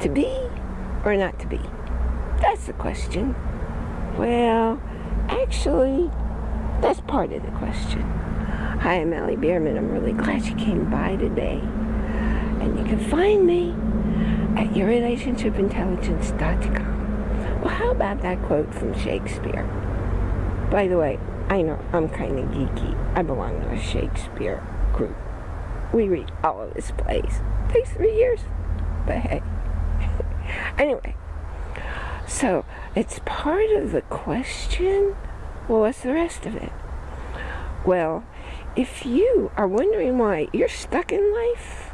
To be or not to be? That's the question. Well, actually, that's part of the question. Hi, I'm Allie Bierman. I'm really glad you came by today. And you can find me at yourrelationshipintelligence.com. Well, how about that quote from Shakespeare? By the way, I know I'm kind of geeky. I belong to a Shakespeare group. We read all of his plays. Takes three years, but hey. Anyway, so it's part of the question. Well, what's the rest of it? Well, if you are wondering why you're stuck in life,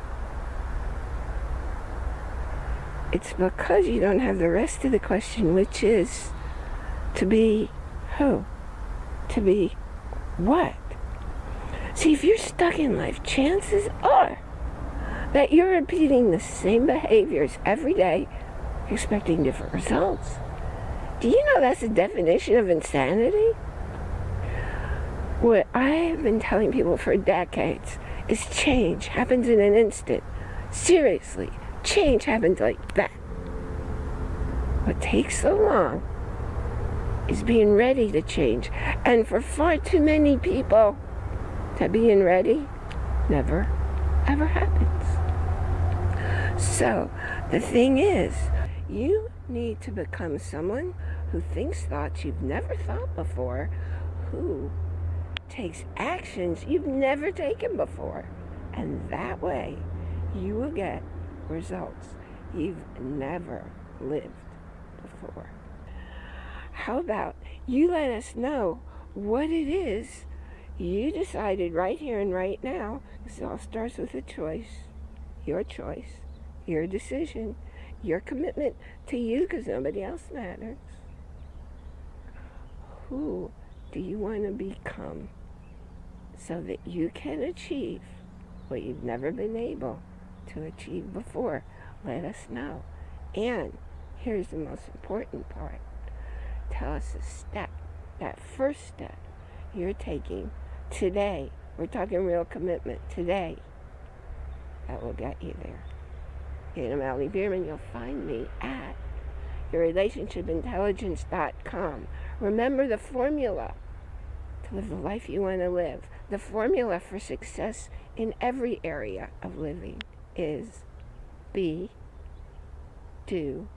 it's because you don't have the rest of the question, which is to be who? To be what? See, if you're stuck in life, chances are that you're repeating the same behaviors every day, expecting different results. Do you know that's the definition of insanity? What I have been telling people for decades is change happens in an instant. Seriously, change happens like that. What takes so long is being ready to change. And for far too many people, that being ready never, ever happens. So, the thing is, you need to become someone who thinks thoughts you've never thought before, who takes actions you've never taken before. And that way, you will get results you've never lived before. How about you let us know what it is you decided right here and right now, this all starts with a choice, your choice, your decision, your commitment to you because nobody else matters. Who do you want to become so that you can achieve what you've never been able to achieve before? Let us know. And here's the most important part. Tell us a step, that first step you're taking today. We're talking real commitment today. That will get you there. And I'm Allie Bierman. You'll find me at yourrelationshipintelligence.com. Remember the formula to live the life you want to live. The formula for success in every area of living is be, do.